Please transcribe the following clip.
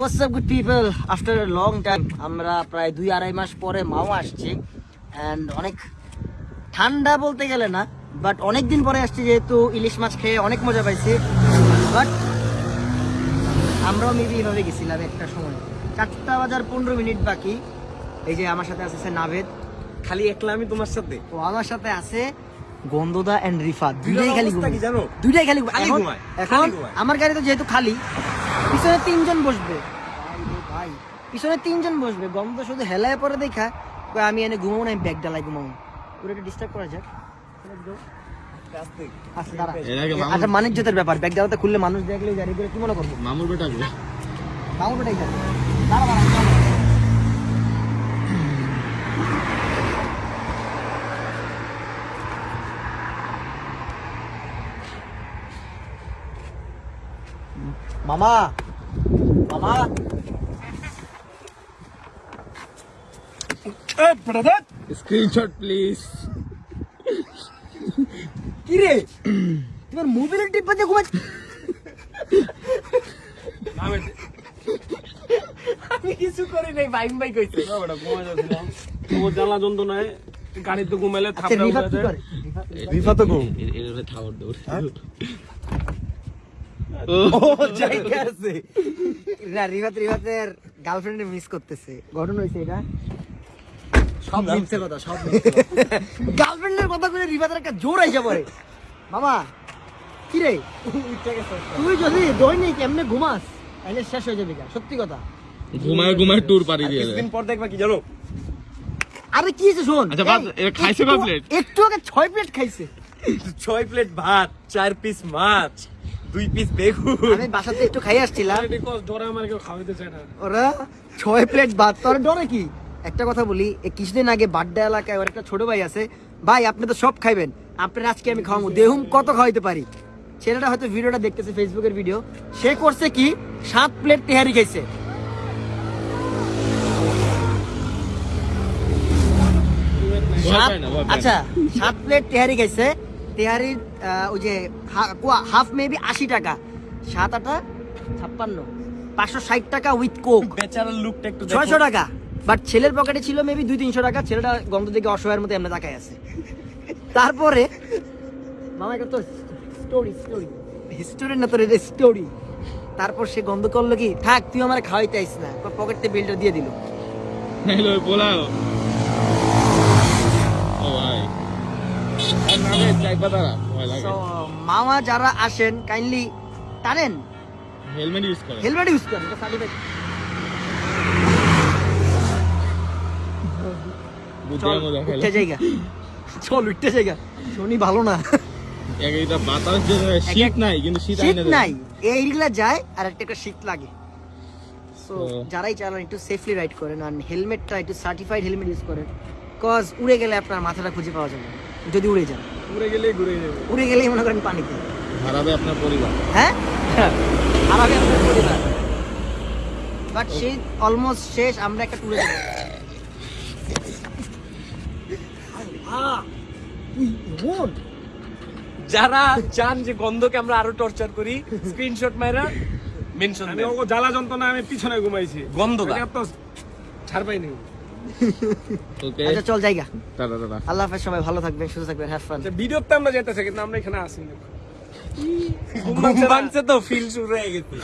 What's up good people after long time আমরা প্রায় দুই আড়াই মাস পরে মাও আসছি। অ্যান্ড অনেক ঠান্ডা বলতে গেলে না বাট অনেক দিন পরে আসছি যেহেতু ইলিশ মাছ খেয়ে অনেক মজা পাইছি। বাট আমরাও মেবি এভাবে গেছিলাম একটা সময়। চারটা বাজার পনেরো মিনিট বাকি। এই যে আমার সাথে আছে নাভেদ। খালি একলা আমি তোমার সাথে? ও আমার সাথে আছে গন্ধদা এন্ড রিফাত। দুইটাই খালি। জানো? দুইটাই খালি এখন-। আমার গাড়ি তো যেহেতু খালি পিছনে তিনজন বসবে। ভাই ভাই পিছনে তিনজন বসবে। গন্ধ শুধু হেলায় পরে দেখা। আমি এনে ঘুমাবো না আমি ব্যাগ ডালাই ঘুমাবো। পুরো একটু ডিস্টার্ব করা যাক। আচ্ছা আচ্ছা মানিজ্যতের ব্যাপার। ব্যাগ ডালাতে খুললে মানুষ দেখলে গাড়ি করে কি মনে করব? মামুর বেটা মামুর বেটাই যাবে দাঁড়া দাঁড়া দাঁড়া। মামা মামা স্ক্রিনশট প্লিজ কি রে তোমার মোবাইলের টিপ দিয়ে ঘুমাচ্ছ আমি কিছু করি নাই বাইম বাই কইছে তোমার জ্বালা যন্ত্রণায় গাড়িতে ঘুমাইলে আচ্ছা থাপড়া উড়ে যায়। রিফা তো ঘুম। এর থাওয়ার দৌড় ও জায়গা আছে। না রিভাত রিভাতের গার্লফ্রেন্ডে মিস করতেছে। ঘটনা হয়েছে এটা? সব মিথ্যে কথা সব গার্লফ্রেন্ডের কথা। করে রিভাতের একটা জোর আইসা পড়ে। মামা কি রে? তুই যদি দৈনিক এমনি ঘুমাস তাহলে শেষ হয়ে যাবে সত্যি কথা। ঘুমায় ঘুমায় ট্যুর পাড়ি দিয়ে কিছুদিন পর দেখবা কি জানো? আরে কি হয়েছে শোন? আচ্ছা, খাইছে কয় প্লেট? একটু আগে ছয় প্লেট খাইছে। ছয় প্লেট ভাত চার পিস মাছ। দুই পিস বেগুন। আমি বাসাতে একটু খাই আসছিলাম। ডরে আমার কেউ খাওয়াইতে চায় না। ওরা ছয় প্লেট ভাত তোর ডরে কি? একটা কথা বলি কিছুদিন আগে বাড্ডা এলাকায় ওর একটা ছোট ভাই আছে। ভাই আপনি তো সব খাইবেন। আপনার আজকে আমি খাওয়াবো দেহুম কত খাওয়াইতে পারি? ছেলেটা হয়তো ভিডিওটা দেখতেছে ফেসবুকের ভিডিও সে করছে কি? সাত প্লেট তেহারি খাইছে। আচ্ছা সাত প্লেট তেহারি খাইছে। তেহারির ওই যে হাফ মেবি আশি টাকা। সাত আটা ছাপ্পান্ন। পাঁচশো ষাট টাকা উইথ কোক বেচারার লুকটা একটু ছয়শো টাকা। বাট ছেলের পকেটে ছিল মেবি দুই তিনশো টাকা ছেলেটা গন্ধ থেকে অসহায়ের মতো এমনি তাকায় আছে। তারপরে মামা এটা তো স্টোরি স্টোরি স্টোরি না তোর এটা স্টোরি তারপর সে গন্ধ করল কি থাক তুই আমার খাওয়াইতে আইস না। পকেট বিলটা দিয়ে দিল। পোলাও ও ভাই মামা যারা আসেন কাইন্ডলি টানেন। হেলমেট ইউজ করে হেলমেট ইউজ করেন এটা সার্টিফাইড বুদ্ধের মধ্যে উঠতে জায়গা। চল উঠতে জায়গা। শনি ভালো না। এক এটা বাতাস যে শীত নাই কিন্তু শীত শীত আইনা দেয়। নাই। এইগুলা যায় আর একটা শীত লাগে। সো যারাই চালান একটু সেফলি রাইড করেন আর হেলমেটটা একটু সার্টিফাইড হেলমেট ইউজ করেন। কজ উড়ে গেলে আপনার মাথাটা খুঁজে পাওয়া যাবে না, যদি উড়ে যান। ঘুরে গেলেই ঘুরে যাবে। উড়ে গেলেই মনে করেন পানিতে হারাবে আপনার পরিবার। হ্যাঁ? আর আমি আপনার পরিবার। বাট সেই অলমোস্ট শেষ আমরা একটা ট্যুরে যাব। যারা চান যে গন্ধকে আমরা আরও টর্চার করি স্ক্রিনশট মাইরা মেনশন আমি জ্বালা যন্ত্রণা আমি পিছনে ঘুমাইছি। গন্ধ ছাড় পাইনি। ওকে আচ্ছা চল জায়গা। Tata tata. আল্লাহ হাফেজ সবাই ভালো থাকবেন সুস্থ থাকবেন হ্যাভ ফান ভিডিওতে আমরা যেতেছি কিন্তু আমরা এখানে আসিনি। ঘুম ভাঙছে তো ফিল শুরু হয়ে গেছে।